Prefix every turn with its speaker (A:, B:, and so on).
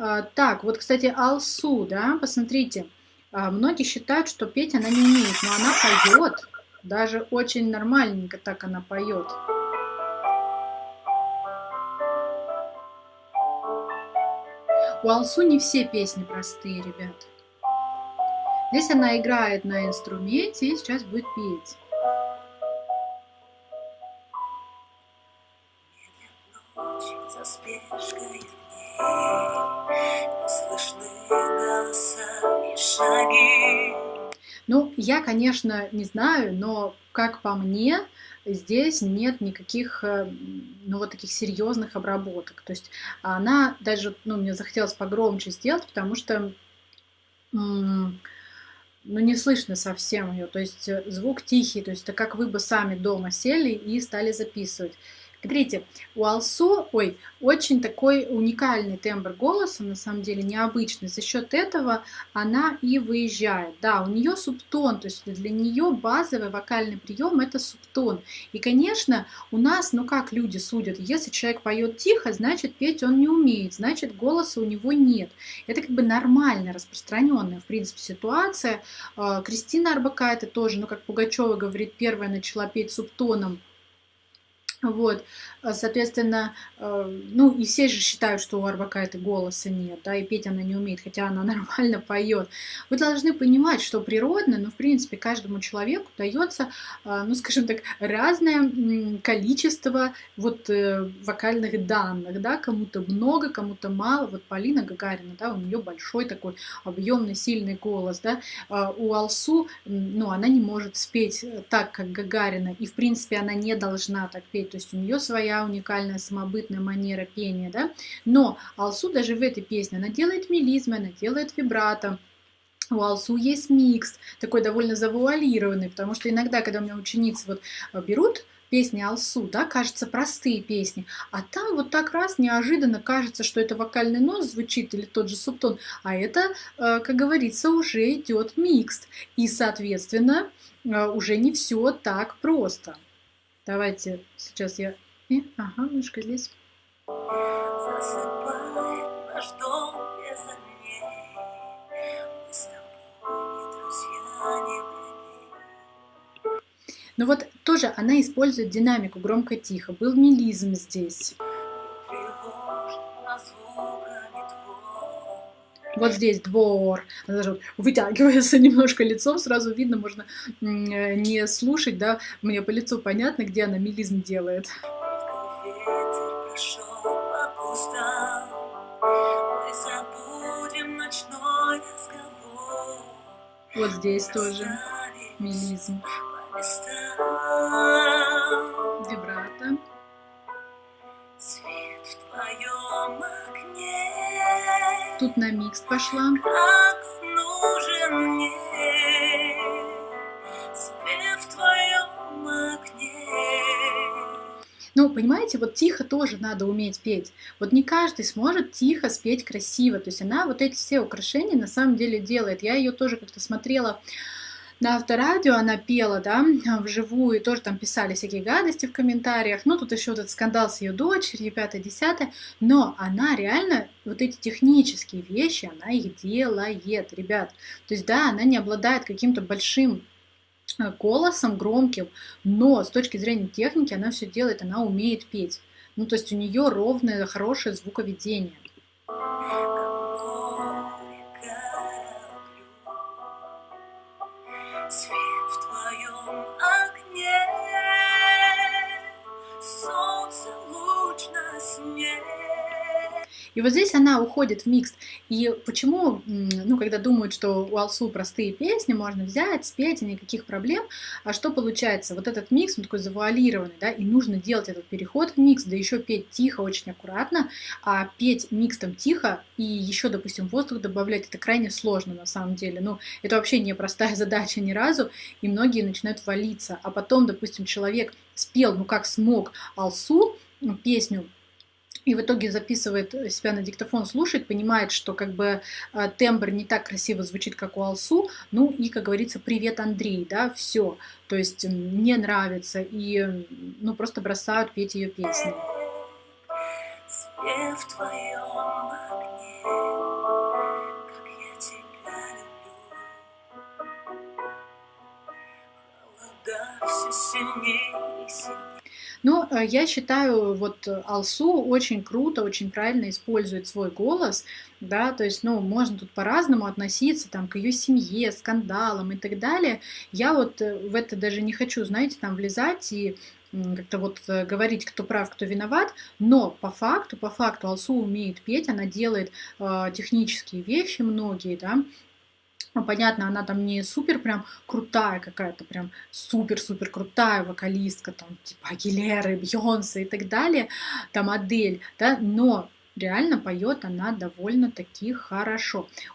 A: А, так, вот, кстати, Алсу, да, посмотрите. А, многие считают, что петь она не умеет, но она поет. Даже очень нормальненько так она поет. У Алсу не все песни простые, ребят. Здесь она играет на инструменте и сейчас будет петь. За спешкой ну, я, конечно, не знаю, но как по мне, здесь нет никаких, э, ну, вот таких серьезных обработок. То есть она даже, ну, мне захотелось погромче сделать, потому что, ну, не слышно совсем ее. То есть звук тихий, то есть это как вы бы сами дома сели и стали записывать. Смотрите, у Алсу, ой, очень такой уникальный тембр голоса, на самом деле необычный. За счет этого она и выезжает. Да, у нее субтон, то есть для нее базовый вокальный прием это субтон. И, конечно, у нас, ну как люди судят, если человек поет тихо, значит петь он не умеет, значит голоса у него нет. Это как бы нормальная, распространенная, в принципе, ситуация. А, Кристина Арбакайте тоже, ну как Пугачева говорит, первая начала петь субтоном вот, а, соответственно, э, ну и все же считают, что у Арбакайте голоса нет, да, и петь она не умеет, хотя она нормально поет. Вы должны понимать, что природно, ну, в принципе, каждому человеку дается, а, ну, скажем так, разное количество вот э, вокальных данных, да, кому-то много, кому-то мало. Вот Полина Гагарина, да, у нее большой такой объемный, сильный голос, да, а у Алсу, ну, она не может спеть так, как Гагарина, и, в принципе, она не должна так петь, то есть у нее своя уникальная самобытная манера пения, да, но Алсу даже в этой песне, она делает мелизмы, она делает вибрато, у Алсу есть микс, такой довольно завуалированный, потому что иногда, когда у меня ученицы вот э, берут песни Алсу, да, кажется, простые песни, а там вот так раз неожиданно кажется, что это вокальный нос звучит или тот же субтон, а это, э, как говорится, уже идет микс, и, соответственно, э, уже не все так просто. Давайте сейчас я... И, ага, мышка здесь. Ну вот тоже она использует динамику громко-тихо. Был мелизм здесь. Вот здесь двор. Даже вытягивается немножко лицом, сразу видно, можно не слушать, да, мне по лицу понятно, где она мелизм делает. Вот здесь тоже мелизм. Вибрато. Тут на микс пошла. Как нужен мне в твоем окне. Ну, понимаете, вот тихо тоже надо уметь петь. Вот не каждый сможет тихо спеть красиво. То есть она вот эти все украшения на самом деле делает. Я ее тоже как-то смотрела на авторадио она пела, да, вживую, тоже там писали всякие гадости в комментариях, ну, тут еще этот скандал с ее дочерью, пятое, десятое, но она реально вот эти технические вещи, она их делает, ребят. То есть, да, она не обладает каким-то большим э, голосом громким, но с точки зрения техники она все делает, она умеет петь. Ну, то есть у нее ровное, хорошее звуковедение. So И вот здесь она уходит в микс. И почему, ну, когда думают, что у Алсу простые песни, можно взять, спеть, и никаких проблем, а что получается? Вот этот микс, он такой завуалированный, да, и нужно делать этот переход в микс, да еще петь тихо, очень аккуратно, а петь микс там тихо и еще, допустим, воздух добавлять, это крайне сложно на самом деле. Ну, это вообще не простая задача ни разу, и многие начинают валиться. А потом, допустим, человек спел, ну, как смог, Алсу, песню и в итоге записывает себя на диктофон, слушает, понимает, что как бы э, тембр не так красиво звучит, как у Алсу, ну и, как говорится, привет, Андрей, да, все, то есть не нравится, и ну просто бросают петь ее песни. Свет в твоем Ну, э, я считаю, вот э, Алсу очень круто, очень правильно использует свой голос, да, то есть, ну, можно тут по-разному относиться, там, к ее семье, скандалам и так далее. Я вот э, в это даже не хочу, знаете, там, влезать и как-то вот говорить, кто прав, кто виноват, но по факту, по факту Алсу умеет петь, она делает э, технические вещи многие, да, ну, понятно, она там не супер прям крутая какая-то, прям супер-супер крутая вокалистка, там, типа Агилеры, Бьонса и так далее, там Адель, да, но реально поет она довольно-таки хорошо.